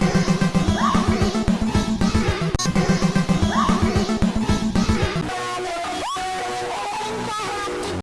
Bye.